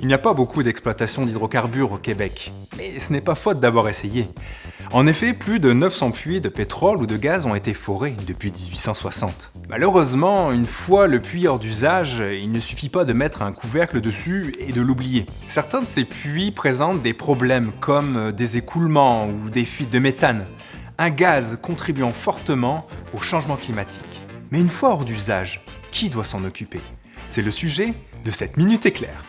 Il n'y a pas beaucoup d'exploitation d'hydrocarbures au Québec, mais ce n'est pas faute d'avoir essayé. En effet, plus de 900 puits de pétrole ou de gaz ont été forés depuis 1860. Malheureusement, une fois le puits hors d'usage, il ne suffit pas de mettre un couvercle dessus et de l'oublier. Certains de ces puits présentent des problèmes comme des écoulements ou des fuites de méthane, un gaz contribuant fortement au changement climatique. Mais une fois hors d'usage, qui doit s'en occuper? C'est le sujet de cette Minute Éclair.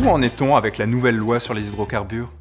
Où en est-on avec la nouvelle loi sur les hydrocarbures?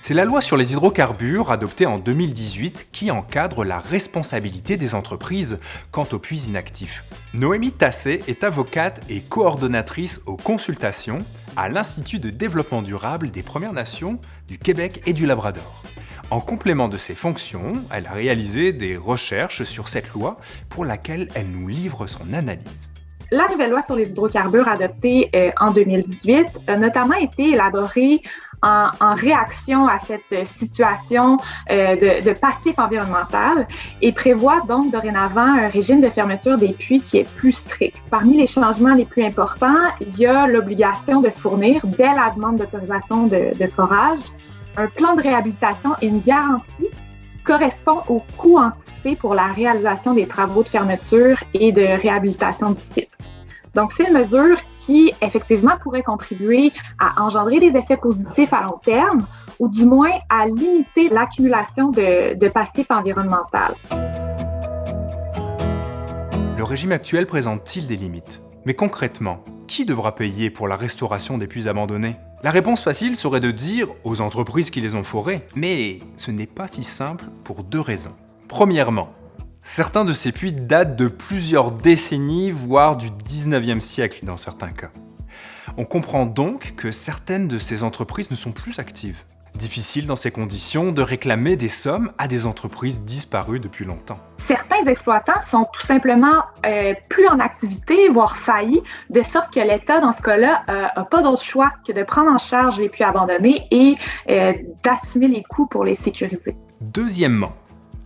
C'est la loi sur les hydrocarbures adoptée en 2018 qui encadre la responsabilité des entreprises quant aux puits inactifs. Noémie Tassé est avocate et coordonnatrice aux consultations à l'Institut de développement durable des Premières Nations du Québec et du Labrador. En complément de ses fonctions, elle a réalisé des recherches sur cette loi pour laquelle elle nous livre son analyse. La nouvelle loi sur les hydrocarbures adoptée euh, en 2018 a notamment été élaborée en, en réaction à cette situation euh, de, de, passif environnemental et prévoit donc dorénavant un régime de fermeture des puits qui est plus strict. Parmi les changements les plus importants, il y a l'obligation de fournir, dès la demande d'autorisation de, de forage, un plan de réhabilitation et une garantie correspond au coût anticipé pour la réalisation des travaux de fermeture et de réhabilitation du site. Donc, c'est une mesure qui, effectivement, pourrait contribuer à engendrer des effets positifs à long terme ou du moins à limiter l'accumulation de, de passifs environnemental. Le régime actuel présente-t-il des limites? Mais concrètement, qui devra payer pour la restauration des puits abandonnés? La réponse facile serait de dire aux entreprises qui les ont forés, mais ce n'est pas si simple pour deux raisons. Premièrement, certains de ces puits datent de plusieurs décennies, voire du 19e siècle dans certains cas. On comprend donc que certaines de ces entreprises ne sont plus actives. Difficile dans ces conditions de réclamer des sommes à des entreprises disparues depuis longtemps. Certains exploitants sont tout simplement euh, plus en activité, voire faillis, de sorte que l'État, dans ce cas-là, n'a euh, pas d'autre choix que de prendre en charge les puits abandonnés et euh, d'assumer les coûts pour les sécuriser. Deuxièmement,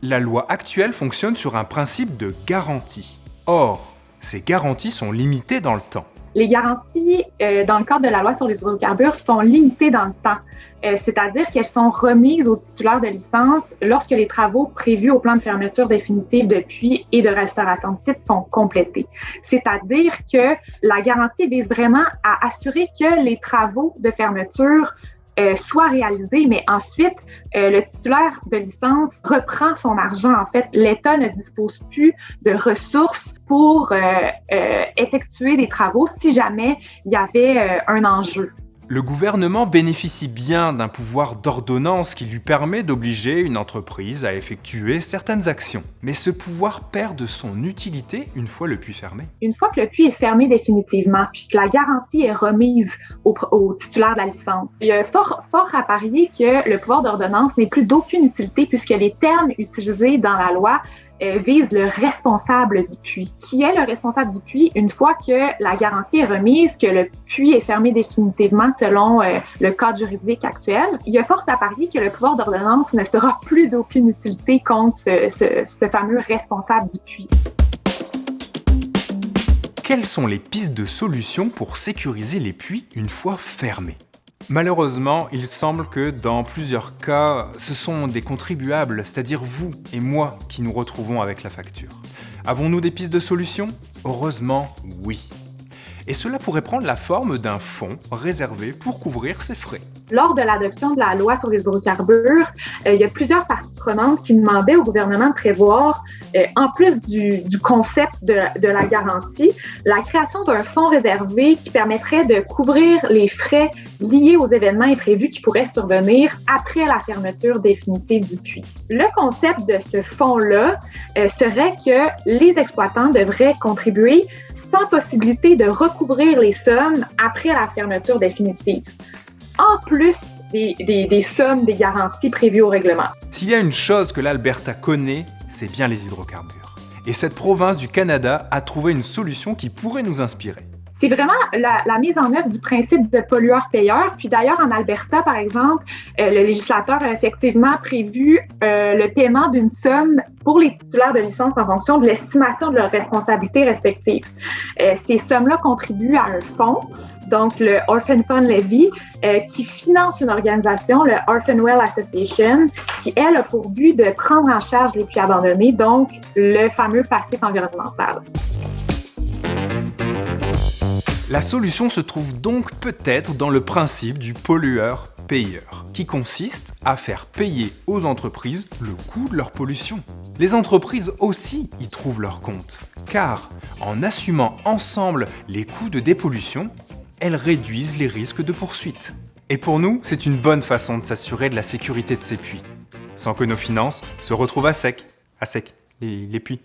la loi actuelle fonctionne sur un principe de garantie. Or, ces garanties sont limitées dans le temps. Les garanties euh, dans le cadre de la loi sur les hydrocarbures sont limitées dans le temps, euh, c'est-à-dire qu'elles sont remises aux titulaires de licence lorsque les travaux prévus au plan de fermeture définitive de puits et de restauration de site sont complétés. C'est-à-dire que la garantie vise vraiment à assurer que les travaux de fermeture euh, soit réalisé, mais ensuite, euh, le titulaire de licence reprend son argent. En fait, l'État ne dispose plus de ressources pour euh, effectuer des travaux si jamais il y avait un enjeu. Le gouvernement bénéficie bien d'un pouvoir d'ordonnance qui lui permet d'obliger une entreprise à effectuer certaines actions. Mais ce pouvoir perd de son utilité une fois le puits fermé. Une fois que le puits est fermé définitivement, puis que la garantie est remise au, titulaire de la licence, il y a fort, fort à parier que le pouvoir d'ordonnance n'est plus d'aucune utilité puisque les termes utilisés dans la loi vise le responsable du puits. Qui est le responsable du puits une fois que la garantie est remise, que le puits est fermé définitivement selon euh, le cadre juridique actuel? Il y a fort à parier que le pouvoir d'ordonnance ne sera plus d'aucune utilité contre ce, ce, ce fameux responsable du puits. Quelles sont les pistes de solutions pour sécuriser les puits une fois fermés? Malheureusement, il semble que dans plusieurs cas, ce sont des contribuables, c'est-à-dire vous et moi, qui nous retrouvons avec la facture. Avons-nous des pistes de solutions? Heureusement, oui. Et cela pourrait prendre la forme d'un fonds réservé pour couvrir ces frais. Lors de l'adoption de la loi sur les hydrocarbures, euh, il y a plusieurs parties prenantes qui demandaient au gouvernement de prévoir, euh, en plus du, concept de, de, la garantie, la création d'un fonds réservé qui permettrait de couvrir les frais liés aux événements imprévus qui pourraient survenir après la fermeture définitive du puits. Le concept de ce fonds-là euh, serait que les exploitants devraient contribuer sans possibilité de recouvrir les sommes après la fermeture définitive en plus des, des, des, sommes, des garanties prévues au règlement. S'il y a une chose que l'Alberta connaît, c'est bien les hydrocarbures. Et cette province du Canada a trouvé une solution qui pourrait nous inspirer. C'est vraiment la, mise en œuvre du principe de pollueur-payeur. Puis d'ailleurs, en Alberta, par exemple, euh, le législateur a effectivement prévu euh, le paiement d'une somme pour les titulaires de licence en fonction de l'estimation de leurs responsabilités respectives. Euh, ces sommes-là contribuent à un fonds, donc le Orphan Fund Levy, qui finance une organisation, le Orphan Well Association, qui, elle, a pour but de prendre en charge les puits abandonnés, donc le fameux passif environnemental. La solution se trouve donc peut-être dans le principe du pollueur-payeur, qui consiste à faire payer aux entreprises le coût de leur pollution. Les entreprises aussi y trouvent leur compte, car en assumant ensemble les coûts de dépollution, elles réduisent les risques de poursuite. Et pour nous, c'est une bonne façon de s'assurer de la sécurité de ces puits, sans que nos finances se retrouvent à sec, à sec, les, les puits.